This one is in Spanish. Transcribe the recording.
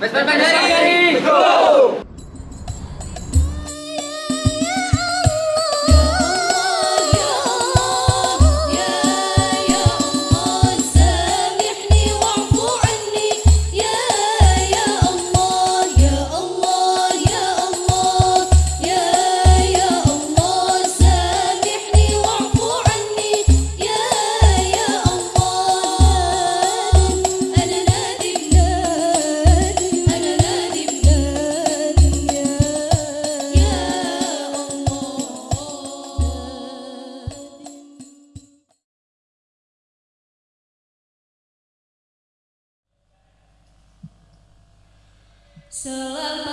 Vespa So